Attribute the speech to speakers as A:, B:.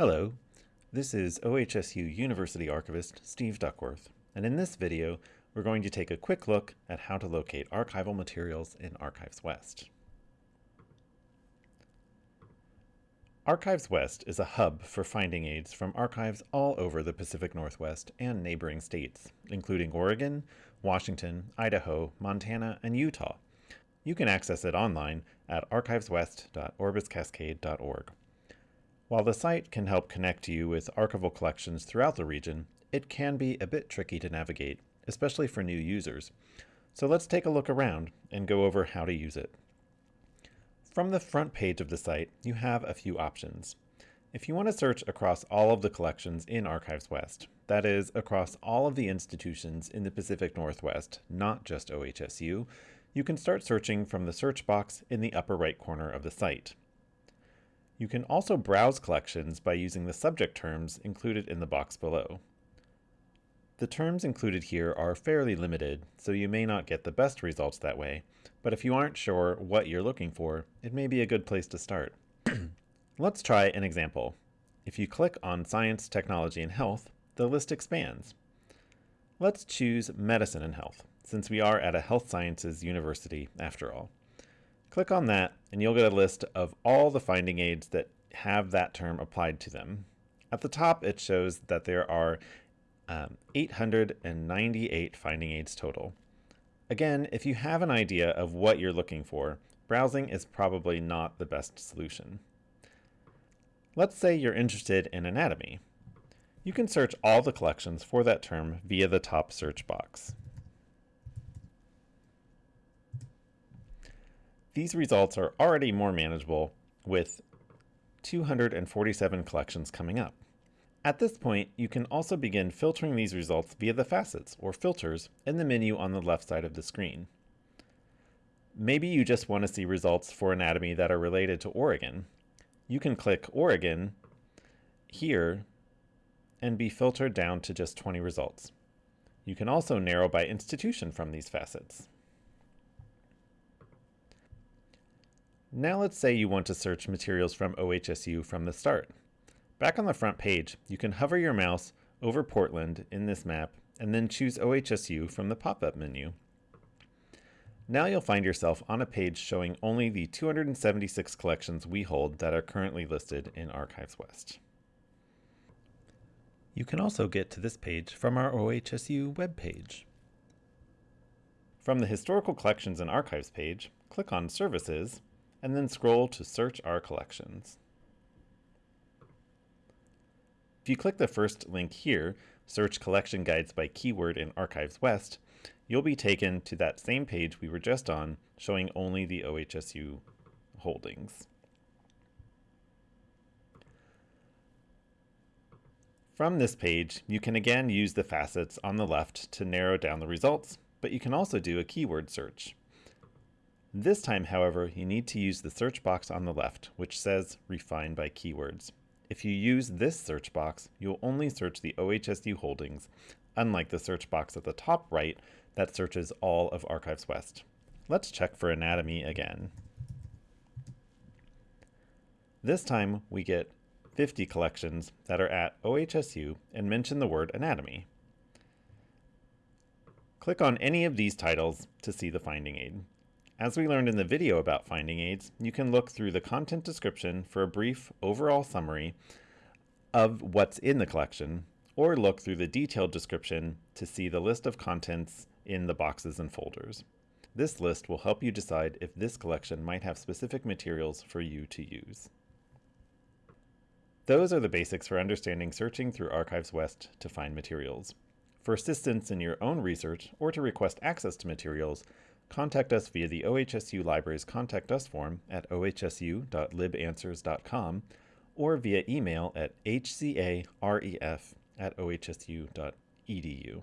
A: Hello, this is OHSU University Archivist Steve Duckworth, and in this video we're going to take a quick look at how to locate archival materials in Archives West. Archives West is a hub for finding aids from archives all over the Pacific Northwest and neighboring states, including Oregon, Washington, Idaho, Montana, and Utah. You can access it online at archiveswest.orbiscascade.org. While the site can help connect you with archival collections throughout the region, it can be a bit tricky to navigate, especially for new users. So let's take a look around and go over how to use it. From the front page of the site, you have a few options. If you want to search across all of the collections in Archives West, that is, across all of the institutions in the Pacific Northwest, not just OHSU, you can start searching from the search box in the upper right corner of the site. You can also browse collections by using the subject terms included in the box below. The terms included here are fairly limited, so you may not get the best results that way, but if you aren't sure what you're looking for, it may be a good place to start. Let's try an example. If you click on Science, Technology, and Health, the list expands. Let's choose Medicine and Health, since we are at a health sciences university after all. Click on that, and you'll get a list of all the finding aids that have that term applied to them. At the top, it shows that there are um, 898 finding aids total. Again, if you have an idea of what you're looking for, browsing is probably not the best solution. Let's say you're interested in anatomy. You can search all the collections for that term via the top search box. These results are already more manageable with 247 collections coming up. At this point, you can also begin filtering these results via the facets, or filters, in the menu on the left side of the screen. Maybe you just want to see results for anatomy that are related to Oregon. You can click Oregon here and be filtered down to just 20 results. You can also narrow by institution from these facets. Now let's say you want to search materials from OHSU from the start. Back on the front page, you can hover your mouse over Portland in this map and then choose OHSU from the pop-up menu. Now you'll find yourself on a page showing only the 276 collections we hold that are currently listed in Archives West. You can also get to this page from our OHSU webpage. From the Historical Collections and Archives page, click on Services, and then scroll to Search Our Collections. If you click the first link here, search collection guides by keyword in Archives West, you'll be taken to that same page we were just on, showing only the OHSU holdings. From this page, you can again use the facets on the left to narrow down the results, but you can also do a keyword search. This time, however, you need to use the search box on the left, which says Refine by Keywords. If you use this search box, you'll only search the OHSU holdings, unlike the search box at the top right that searches all of Archives West. Let's check for anatomy again. This time we get 50 collections that are at OHSU and mention the word anatomy. Click on any of these titles to see the finding aid. As we learned in the video about finding aids, you can look through the content description for a brief overall summary of what's in the collection, or look through the detailed description to see the list of contents in the boxes and folders. This list will help you decide if this collection might have specific materials for you to use. Those are the basics for understanding searching through Archives West to find materials. For assistance in your own research or to request access to materials, contact us via the OHSU Library's Contact Us form at ohsu.libanswers.com or via email at hcaref at ohsu.edu.